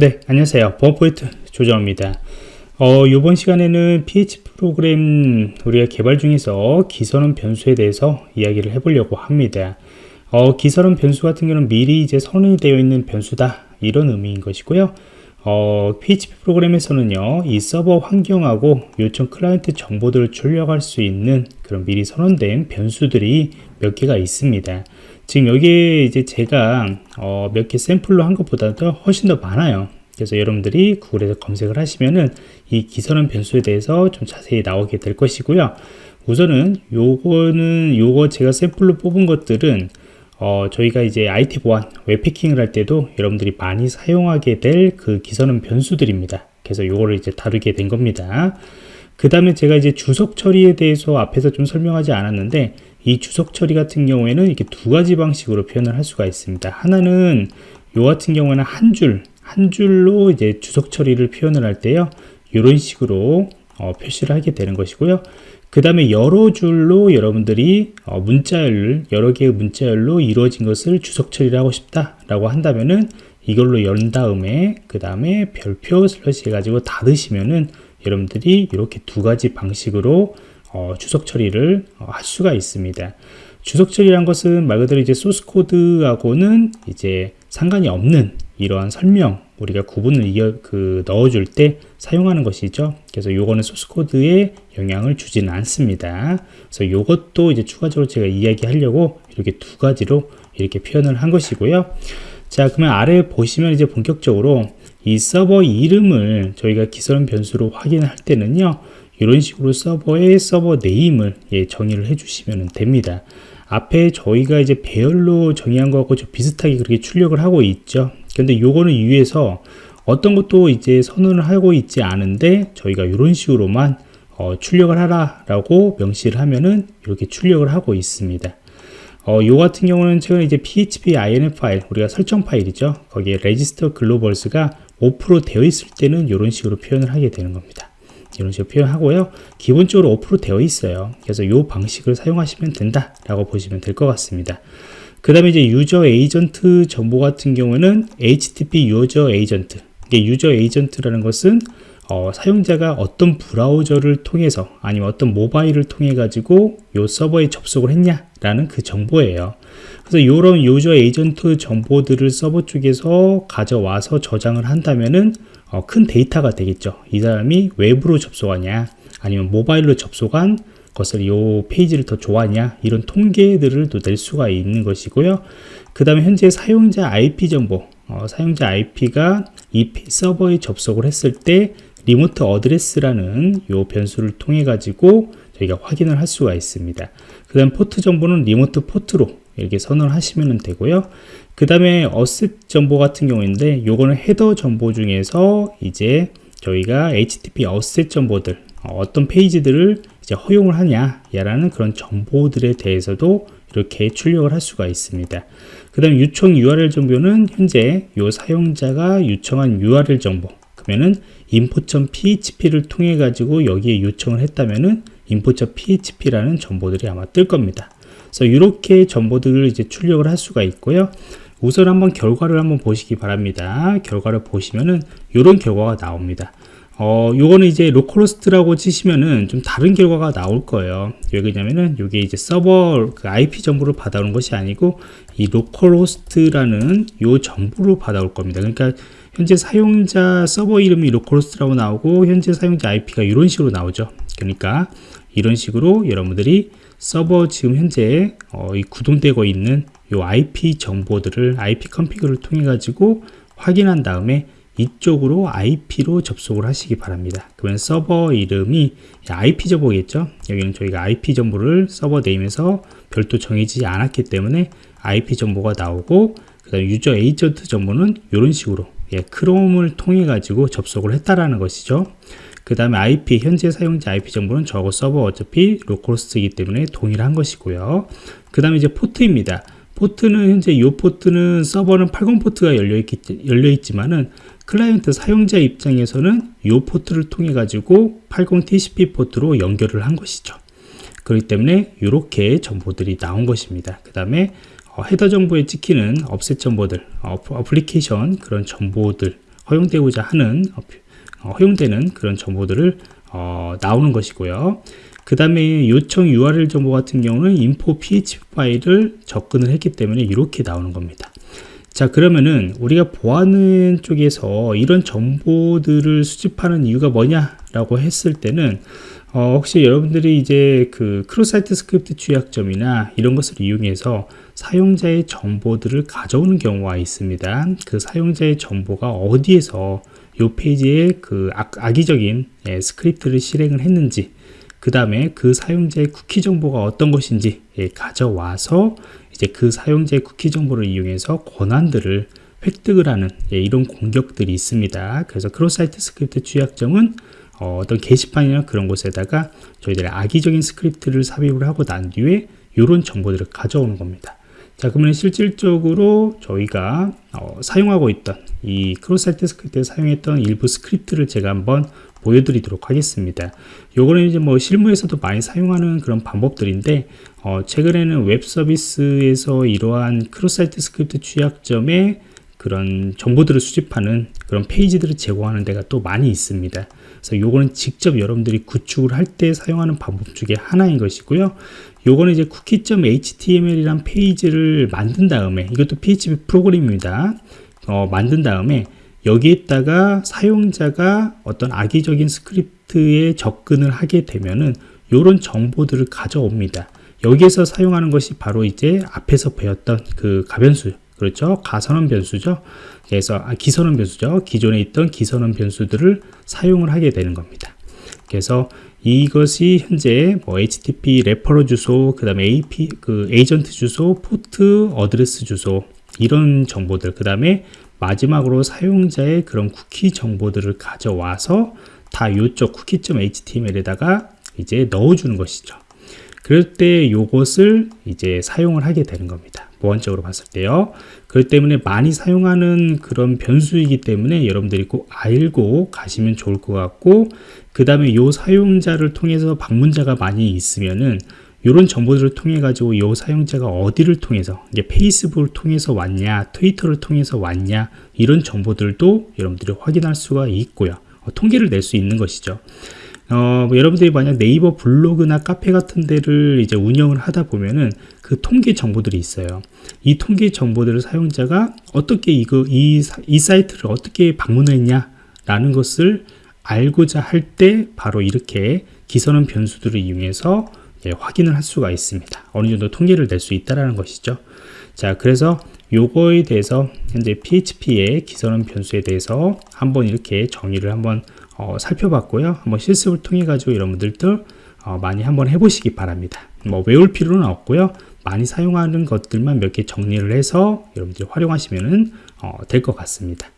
네, 안녕하세요. 보안포인트 조정입니다. 어, 이번 시간에는 PHP 프로그램 우리가 개발 중에서 기선언 변수에 대해서 이야기를 해보려고 합니다. 어, 기선언 변수 같은 경우는 미리 이제 선언이 되어 있는 변수다 이런 의미인 것이고요. 어, PHP 프로그램에서는요, 이 서버 환경하고 요청 클라이언트 정보들을 출력할 수 있는 그런 미리 선언된 변수들이 몇 개가 있습니다. 지금 여기에 이제 제가 어, 몇 개 샘플로 한 것보다도 훨씬 더 많아요. 그래서 여러분들이 구글에서 검색을 하시면은 이 기선언 변수에 대해서 좀 자세히 나오게 될 것이고요. 우선은 요거는 요거 제가 샘플로 뽑은 것들은 어, 저희가 이제 IT 보안, 웹패킹을 할 때도 여러분들이 많이 사용하게 될 그 기선언 변수들입니다. 그래서 요거를 이제 다루게 된 겁니다. 그 다음에 제가 이제 주석 처리에 대해서 앞에서 좀 설명하지 않았는데 이 주석 처리 같은 경우에는 이렇게 두 가지 방식으로 표현을 할 수가 있습니다. 하나는 요 같은 경우에는 한 줄, 한 줄로 이제 주석 처리를 표현을 할 때요. 이런 식으로 어, 표시를 하게 되는 것이고요. 그 다음에 여러 줄로 여러분들이 어, 문자열, 여러 개의 문자열로 이루어진 것을 주석 처리를 하고 싶다 라고 한다면은 이걸로 연 다음에 그 다음에 별표 슬러시 해가지고 닫으시면은 여러분들이 이렇게 두 가지 방식으로 어, 주석 처리를 어, 할 수가 있습니다. 주석 처리란 것은 말 그대로 이제 소스 코드하고는 이제 상관이 없는 이러한 설명 우리가 구분을 이어, 그 넣어줄 때 사용하는 것이죠. 그래서 요거는 소스 코드에 영향을 주지는 않습니다. 그래서 요것도 이제 추가적으로 제가 이야기하려고 이렇게 두 가지로 이렇게 표현을 한 것이고요. 자, 그러면 아래 보시면 이제 본격적으로 이 서버 이름을 저희가 기선 변수로 확인할 때는요. 이런 식으로 서버의 서버 네임을 예, 정의를 해주시면 됩니다. 앞에 저희가 이제 배열로 정의한 거하고 좀 비슷하게 그렇게 출력을 하고 있죠. 근데 요거는 위에서 어떤 것도 이제 선언을 하고 있지 않은데 저희가 이런 식으로만 어, 출력을 하라 라고 명시를 하면은 이렇게 출력을 하고 있습니다. 어, 요 같은 경우는 최근에 이제 php inf 파일 우리가 설정 파일이죠. 거기에 register globals가 5% 되어 있을 때는 이런 식으로 표현을 하게 되는 겁니다. 이런 식으로 표현하고요. 기본적으로 5% 되어 있어요. 그래서 이 방식을 사용하시면 된다라고 보시면 될 것 같습니다. 그 다음에 이제 user agent 정보 같은 경우는 HTTP user agent. 이게 user agent라는 것은 어, 사용자가 어떤 브라우저를 통해서 아니면 어떤 모바일을 통해 가지고 요 서버에 접속을 했냐라는 그 정보예요. 그래서 이런 user agent 정보들을 서버 쪽에서 가져와서 저장을 한다면은 어, 큰 데이터가 되겠죠. 이 사람이 웹으로 접속하냐 아니면 모바일로 접속한 것을 이 페이지를 더 좋아하냐 이런 통계들을 또 낼 수가 있는 것이고요. 그 다음에 현재 사용자 IP 정보 어, 사용자 IP가 이 서버에 접속을 했을 때 remote address라는 요 변수를 통해 가지고 저희가 확인을 할 수가 있습니다. 그 다음 포트 정보는 remote port로 이렇게 선언을 하시면 되고요. 그 다음에 어셋 정보 같은 경우인데 요거는 헤더 정보 중에서 이제 저희가 HTTP 어셋 정보들 어떤 페이지들을 이제 허용을 하냐라는 그런 정보들에 대해서도 이렇게 출력을 할 수가 있습니다. 그 다음 요청 URL 정보는 현재 요 사용자가 요청한 URL 정보 그러면은 info.php를 통해 가지고 여기에 요청을 했다면은 info.php라는 정보들이 아마 뜰 겁니다. 그래서 이렇게 정보들을 이제 출력을 할 수가 있고요. 우선 한번 결과를 한번 보시기 바랍니다. 결과를 보시면은 이런 결과가 나옵니다. 어, 요거는 이제 localhost라고 치시면은 좀 다른 결과가 나올 거예요. 왜냐면은 이게 이제 서버 그 IP 정보를 받아오는 것이 아니고 이 localhost라는 요 정보를 받아올 겁니다. 그러니까 현재 사용자 서버 이름이 localhost라고 나오고 현재 사용자 IP가 이런 식으로 나오죠. 그러니까 이런 식으로 여러분들이 서버 지금 현재 어, 이 구동되고 있는 요 IP 정보들을 ipconfig를 통해 가지고 확인한 다음에 이쪽으로 IP로 접속을 하시기 바랍니다. 그러면 서버 이름이 IP 정보겠죠. 여기는 저희가 IP 정보를 server name에서 별도 정해지지 않았기 때문에 IP 정보가 나오고 그 다음 user agent 정보는 이런 식으로 예, 크롬을 통해 가지고 접속을 했다라는 것이죠. 그 다음에 IP 현재 사용자 IP 정보는 저거 서버 어차피 localhost이기 때문에 동일한 것이고요. 그 다음에 이제 포트입니다. 포트는 현재 이 포트는 서버는 80 포트가 열려 있기 열려 있지만은 클라이언트 사용자 입장에서는 이 포트를 통해 가지고 80 TCP 포트로 연결을 한 것이죠. 그렇기 때문에 이렇게 정보들이 나온 것입니다. 그 다음에 어, 헤더 정보에 찍히는 업셋 정보들, 어, 어플리케이션 그런 정보들 허용되고자 하는 어, 허용되는 그런 정보들을 어, 나오는 것이고요. 그 다음에 요청 URL 정보 같은 경우는 info php 파일을 접근을 했기 때문에 이렇게 나오는 겁니다. 자 그러면은 우리가 보안은 쪽에서 이런 정보들을 수집하는 이유가 뭐냐 라고 했을 때는 어, 혹시 여러분들이 이제 그 cross-site script 취약점이나 이런 것을 이용해서 사용자의 정보들을 가져오는 경우가 있습니다. 그 사용자의 정보가 어디에서 이 페이지에 그 악, 이적인 예, 스크립트를 실행을 했는지 그 다음에 그 사용자의 쿠키 정보가 어떤 것인지 예, 가져와서 이제 그 사용자의 쿠키 정보를 이용해서 권한들을 획득을 하는 예, 이런 공격들이 있습니다. 그래서 cross-site script 취약점은 어, 떤 게시판이나 그런 곳에다가 저희들의 악의적인 스크립트를 삽입을 하고 난 뒤에 이런 정보들을 가져오는 겁니다. 자 그러면 실질적으로 저희가 어, 사용하고 있던 이 cross-site script에 사용했던 일부 스크립트를 제가 한번 보여드리도록 하겠습니다. 요거는 이제 뭐 실무에서도 많이 사용하는 그런 방법들인데 어, 최근에는 웹 서비스에서 이러한 cross-site script 취약점에 그런 정보들을 수집하는 그런 페이지들을 제공하는 데가 또 많이 있습니다. 그래서 요거는 직접 여러분들이 구축을 할 때 사용하는 방법 중에 하나인 것이고요. 요거는 이제 cookie.html이란 페이지를 만든 다음에 이것도 PHP 프로그램입니다. 어, 만든 다음에 여기에다가 사용자가 어떤 악의적인 스크립트에 접근을 하게 되면은 이런 정보들을 가져옵니다. 여기에서 사용하는 것이 바로 이제 앞에서 배웠던 그 가변수 그렇죠? 가선언 변수죠? 그래서 아, 기선언 변수죠? 기존에 있던 기선언 변수들을 사용을 하게 되는 겁니다. 그래서 이것이 현재 뭐 HTTP referer 주소 그 다음에 IP 그 에이전트 주소 포트 어드레스 주소 이런 정보들 그 다음에 마지막으로 사용자의 그런 쿠키 정보들을 가져와서 다 요쪽 쿠키.html에다가 이제 넣어주는 것이죠. 그럴 때 요것을 이제 사용을 하게 되는 겁니다. 보안적으로 봤을 때요. 그렇기 때문에 많이 사용하는 그런 변수이기 때문에 여러분들이 꼭 알고 가시면 좋을 것 같고 그 다음에 요 사용자를 통해서 방문자가 많이 있으면은 이런 정보들을 통해 가지고 이 사용자가 어디를 통해서 이제 페이스북을 통해서 왔냐 트위터를 통해서 왔냐 이런 정보들도 여러분들이 확인할 수가 있고요 어, 통계를 낼 수 있는 것이죠 어, 뭐 여러분들이 만약 네이버 블로그나 카페 같은 데를 이제 운영을 하다 보면은 그 통계 정보들이 있어요. 이 통계 정보들을 사용자가 어떻게 이거 이, 이 사이트를 어떻게 방문했냐 라는 것을 알고자 할 때 바로 이렇게 기선언 변수들을 이용해서 예, 확인을 할 수가 있습니다. 어느 정도 통계를 낼 수 있다라는 것이죠. 자, 그래서 요거에 대해서 현재 PHP의 기선언 변수에 대해서 한번 이렇게 정의를 한번 어, 살펴봤고요. 한번 실습을 통해 가지고 여러분들도 어, 많이 한번 해보시기 바랍니다. 뭐 외울 필요는 없고요. 많이 사용하는 것들만 몇 개 정리를 해서 여러분들이 활용하시면 어, 될 것 같습니다.